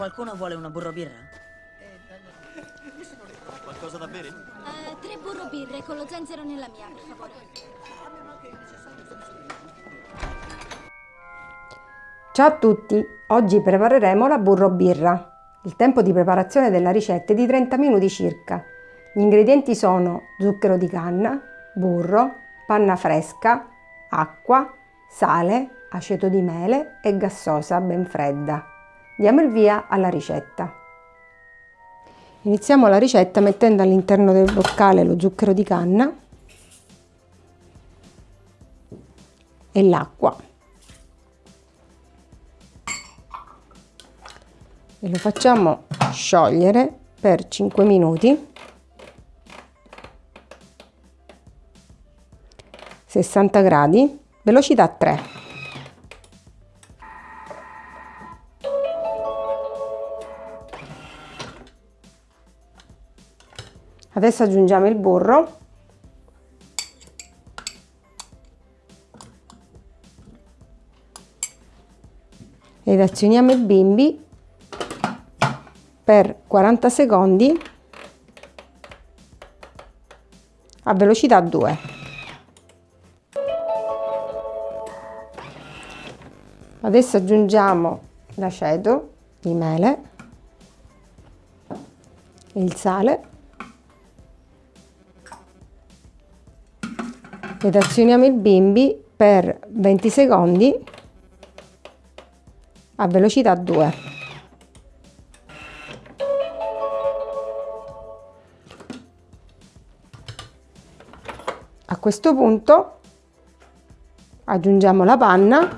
Qualcuno vuole una burro birra? Qualcosa da bere? Eh, tre burro birre con lo zenzero nella mia, per favore. Ciao a tutti! Oggi prepareremo la burro birra. Il tempo di preparazione della ricetta è di 30 minuti circa. Gli ingredienti sono zucchero di canna, burro, panna fresca, acqua, sale, aceto di mele e gassosa ben fredda. Diamo il via alla ricetta. Iniziamo la ricetta mettendo all'interno del boccale lo zucchero di canna e l'acqua. E lo facciamo sciogliere per 5 minuti 60 gradi, velocità 3. Adesso aggiungiamo il burro. Ed azioniamo il bimbi per 40 secondi a velocità 2. Adesso aggiungiamo l'aceto di mele, il sale ed azioniamo il bimbi per 20 secondi a velocità 2. A questo punto aggiungiamo la panna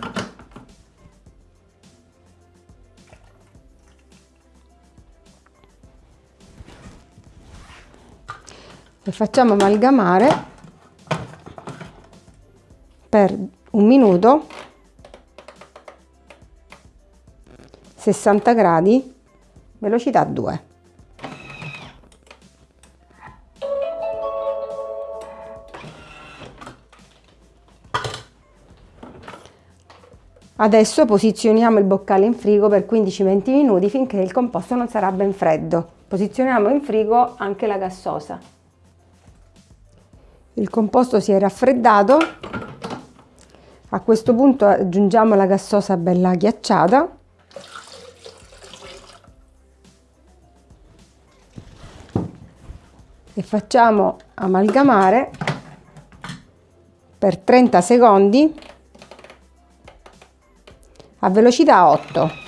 e facciamo amalgamare per un minuto 60 gradi velocità 2 Adesso posizioniamo il boccale in frigo per 15-20 minuti finché il composto non sarà ben freddo. Posizioniamo in frigo anche la gassosa. Il composto si è raffreddato, a questo punto aggiungiamo la gassosa bella ghiacciata e facciamo amalgamare per 30 secondi a velocità 8.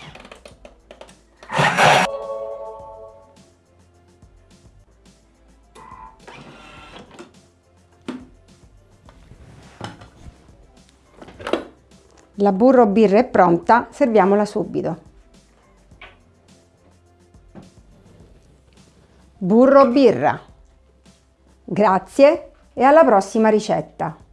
La burro birra è pronta, serviamola subito. Burro birra. Grazie e alla prossima ricetta.